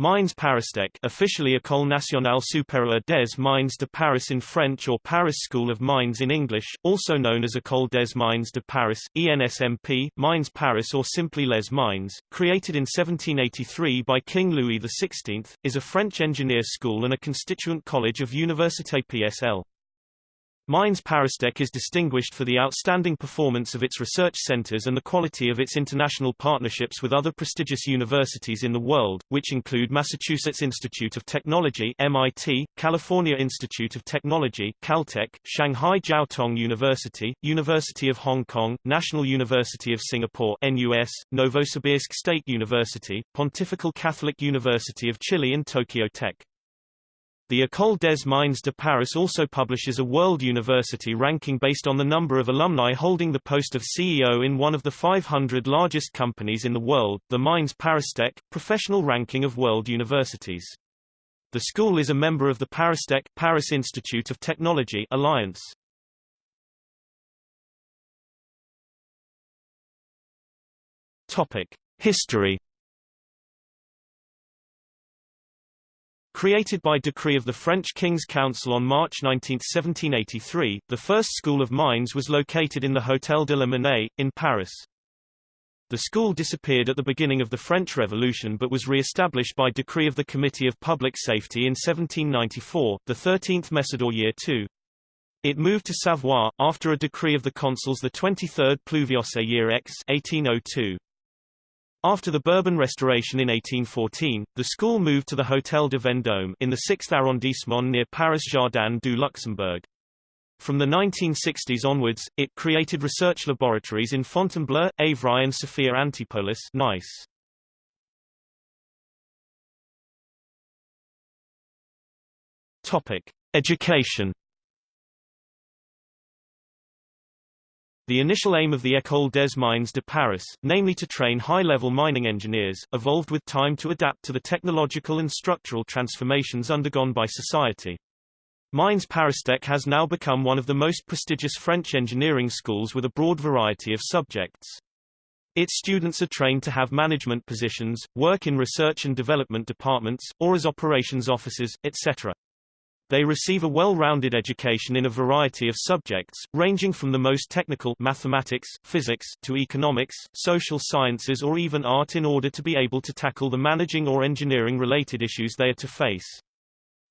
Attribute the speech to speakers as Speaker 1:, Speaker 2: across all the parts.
Speaker 1: Mines Paristech officially École Nationale Supérieure des Mines de Paris in French or Paris School of Mines in English, also known as École des Mines de Paris, ENSMP, Mines Paris or simply Les Mines, created in 1783 by King Louis XVI, is a French engineer school and a constituent college of Université PSL. Mines Paristech is distinguished for the outstanding performance of its research centers and the quality of its international partnerships with other prestigious universities in the world, which include Massachusetts Institute of Technology MIT, California Institute of Technology Caltech, Shanghai Jiao Tong University, University of Hong Kong, National University of Singapore NUS, Novosibirsk State University, Pontifical Catholic University of Chile and Tokyo Tech. The École des Mines de Paris also publishes a world university ranking based on the number of alumni holding the post of CEO in one of the 500 largest companies in the world, the Mines Paristech, professional ranking of world universities. The school is a member of the Paristech Paris Institute of Technology Alliance. Topic: History Created by decree of the French King's Council on March 19, 1783, the first school of mines was located in the Hôtel de la Monnaie, in Paris. The school disappeared at the beginning of the French Revolution but was re-established by decree of the Committee of Public Safety in 1794, the 13th Messidor year 2. It moved to Savoie, after a decree of the consuls the 23rd Pluviose year X 1802. After the Bourbon Restoration in 1814, the school moved to the Hôtel de Vendôme in the 6th arrondissement near Paris Jardin du Luxembourg. From the 1960s onwards, it created research laboratories in Fontainebleau, Évry and Sophia Antipolis nice. Topic: Education The initial aim of the École des Mines de Paris, namely to train high-level mining engineers, evolved with time to adapt to the technological and structural transformations undergone by society. Mines Paristech has now become one of the most prestigious French engineering schools with a broad variety of subjects. Its students are trained to have management positions, work in research and development departments, or as operations officers, etc. They receive a well-rounded education in a variety of subjects, ranging from the most technical mathematics, physics, to economics, social sciences or even art in order to be able to tackle the managing or engineering-related issues they are to face.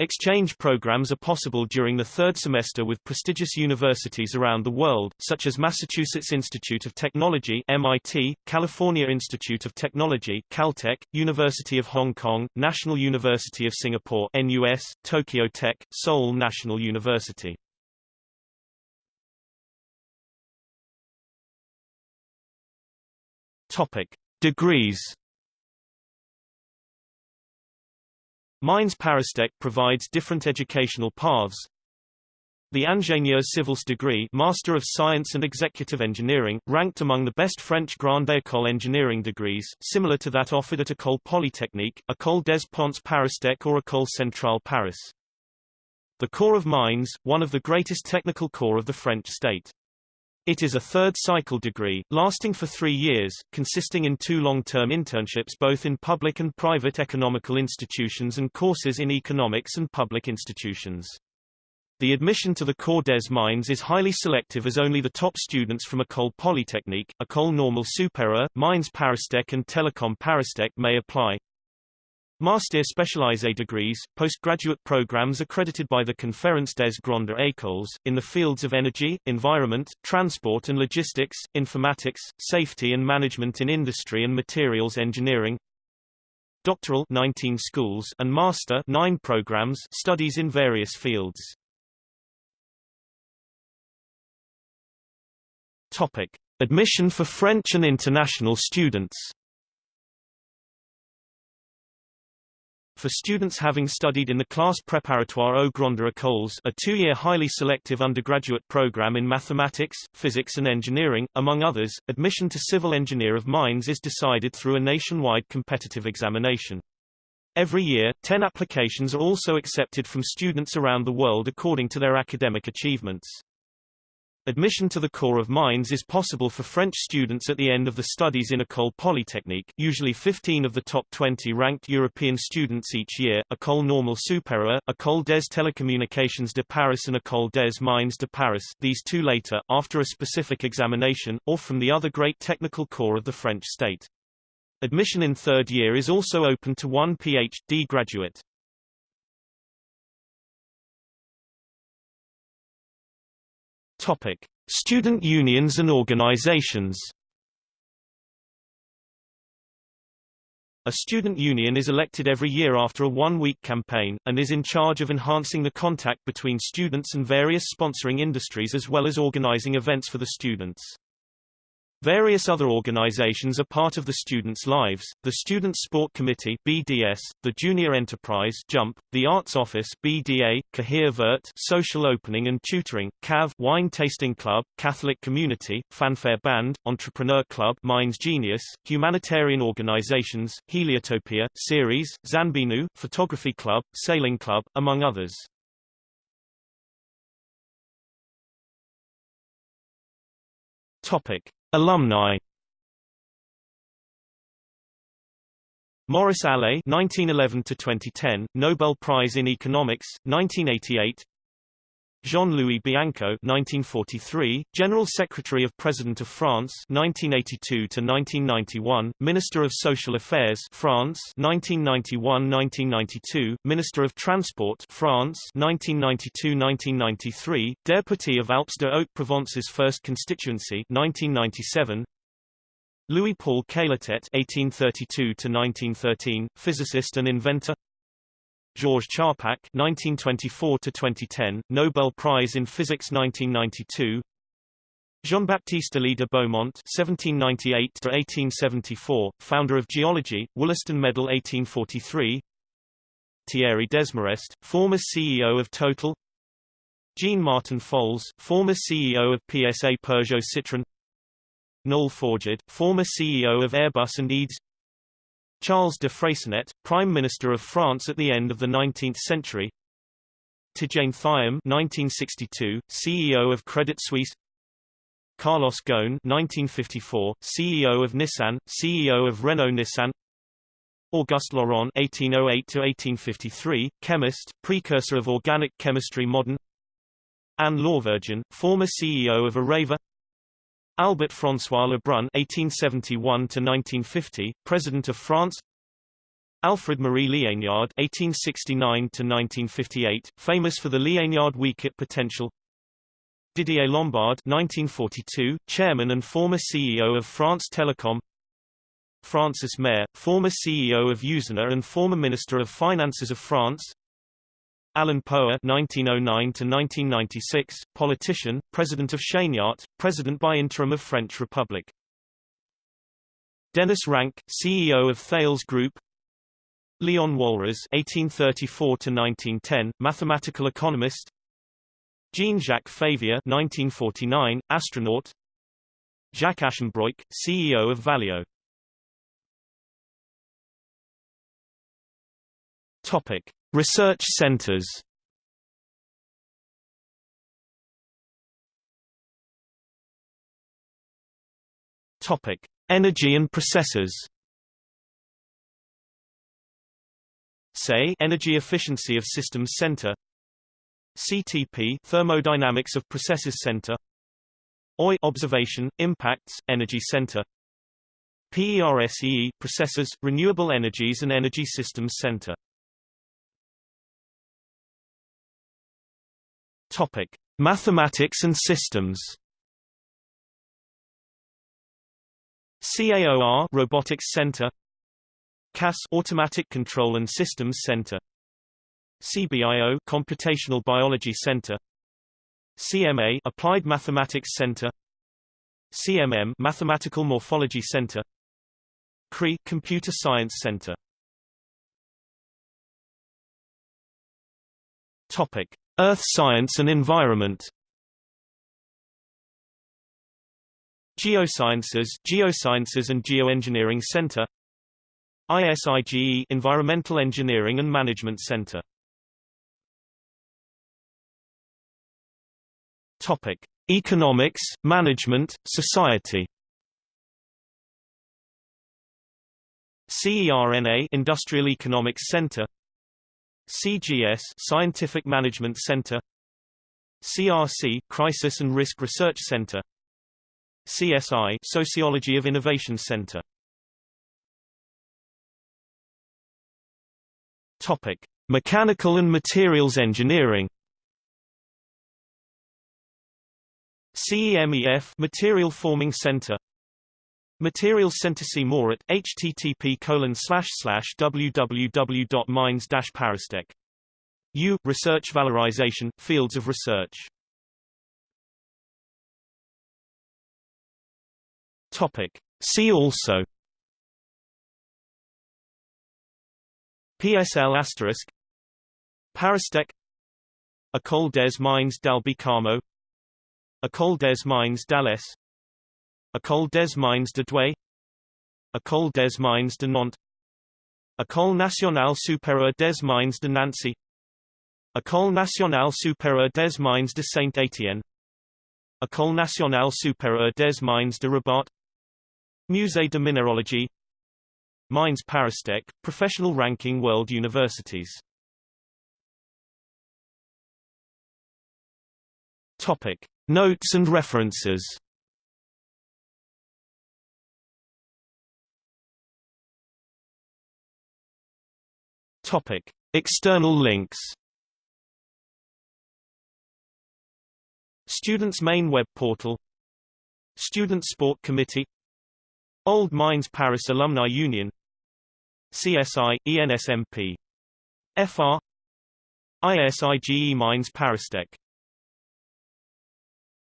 Speaker 1: Exchange programs are possible during the third semester with prestigious universities around the world, such as Massachusetts Institute of Technology MIT, California Institute of Technology Caltech, University of Hong Kong, National University of Singapore NUS, Tokyo Tech, Seoul National University. Topic: Degrees Mines Paristech provides different educational paths. The Ingénieur Civils degree Master of Science and Executive Engineering, ranked among the best French Grande École engineering degrees, similar to that offered at École Polytechnique, École des Ponts Paristech or École Centrale Paris. The Corps of Mines, one of the greatest technical corps of the French state. It is a third-cycle degree, lasting for three years, consisting in two long-term internships both in public and private economical institutions and courses in economics and public institutions. The admission to the Corps des Mines is highly selective as only the top students from École Polytechnique, École Normale Supérieure, Mines Paristech and Telecom Paristech may apply. Master Specialisé degrees, postgraduate programs accredited by the Conférence des Grandes Écoles, in the fields of energy, environment, transport and logistics, informatics, safety and management in industry and materials engineering. Doctoral 19 schools and master 9 programs studies in various fields. Topic: Admission for French and international students. For students having studied in the Classe Préparatoire aux Grandes Écoles a two-year highly selective undergraduate program in mathematics, physics and engineering, among others, admission to Civil Engineer of Mines is decided through a nationwide competitive examination. Every year, 10 applications are also accepted from students around the world according to their academic achievements. Admission to the Corps of Mines is possible for French students at the end of the studies in École Polytechnique, usually 15 of the top 20 ranked European students each year, École Normale Supérieure, École des Télécommunications de Paris and École des Mines de Paris these two later, after a specific examination, or from the other great technical corps of the French state. Admission in third year is also open to one Ph.D. graduate. Topic: Student unions and organizations. A student union is elected every year after a one-week campaign, and is in charge of enhancing the contact between students and various sponsoring industries as well as organizing events for the students. Various other organizations are part of the students' lives, the Student Sport Committee BDS, the Junior Enterprise Jump, the Arts Office BDA, Cahier Vert Social Opening and Tutoring, CAV Wine Tasting Club, Catholic Community, Fanfare Band, Entrepreneur Club Minds Genius, Humanitarian Organizations, Heliotopia, Series, Zanbinu, Photography Club, Sailing Club, among others. Topic. Alumni. Maurice Allais 1911 to 2010 Nobel Prize in Economics 1988 Jean-Louis Bianco 1943, General Secretary of President of France 1982 to 1991, Minister of Social Affairs France 1991-1992, Minister of Transport France 1992-1993, Deputy of Alpes de Haute-Provence's first constituency 1997, Louis Paul Cailletet 1832 to 1913, physicist and inventor Georges Charpak (1924–2010), Nobel Prize in Physics 1992. Jean-Baptiste Elie de Beaumont (1798–1874), founder of geology, Wollaston Medal 1843. Thierry Desmarest, former CEO of Total. Jean-Martin Folz, former CEO of PSA Peugeot Citroën. Noel Forgeard, former CEO of Airbus and EADS. Charles de Freycinet, Prime Minister of France at the end of the 19th century. Tidjane Thiam 1962, CEO of Credit Suisse. Carlos Ghosn 1954, CEO of Nissan, CEO of Renault-Nissan Auguste Laurent 1808-1853, chemist, precursor of organic chemistry modern. Anne Lauvergeon, former CEO of Areva Albert François Lebrun (1871–1950), President of France. Alfred Marie Liénard (1869–1958), famous for the Liénard-Wiechert potential. Didier Lombard (1942), Chairman and former CEO of France Telecom. Francis Meyer, former CEO of Usinor and former Minister of Finances of France. Alain Poher (1909–1996), politician, President of Chaignaert, President by interim of French Republic. Denis Ranque, CEO of Thales Group. Leon Walras (1834–1910), mathematical economist. Jean-Jacques Favier (1949), astronaut. Jacques Aschenbroich, CEO of Valeo. Topic: Research centers Topic: Energy and processes. Say Energy Efficiency of Systems Center. CTP Thermodynamics of Processes Center. OI Observation Impacts Energy Center. PERSEE Processes Renewable Energies and Energy Systems Center. Topic: Mathematics and systems. CAOR Robotics Center. CAS Automatic Control and Systems Center. CBIO Computational Biology Center. CMA Applied Mathematics Center. CMM Mathematical Morphology Center. CRE Computer Science Center. Topic Earth Science and Environment. Geosciences Geosciences and Geoengineering Center. ISIGE Environmental Engineering and Management Center. Topic Economics, Management, Society. CERNA Industrial Economics Center CGS Scientific Management Center. CRC Crisis and Risk Research Center. CSI Sociology of Innovation Center. Topic Mechanical and Materials Engineering. CEMEF Material Forming Center Materials Center see more at http www.mines-paristech. U. Research valorization, fields of research. Topic. See also PSL asterisk Paristech École des Mines d'Albi Carmaux École des Mines d'Alès École des Mines de Douai. École des Mines de Nantes. École nationale supérieure des mines de Nancy. École nationale supérieure des mines de Saint-Étienne. École nationale supérieure des mines de Rabat. Musée de Minéralogie Mines Paristech, Professional Ranking World Universities. Topic. Notes and references Topic: External links. Students' main web portal. Student Sport Committee. Old Mines Paris Alumni Union. CSI ENSMP. FR. ISIGE Mines Paristech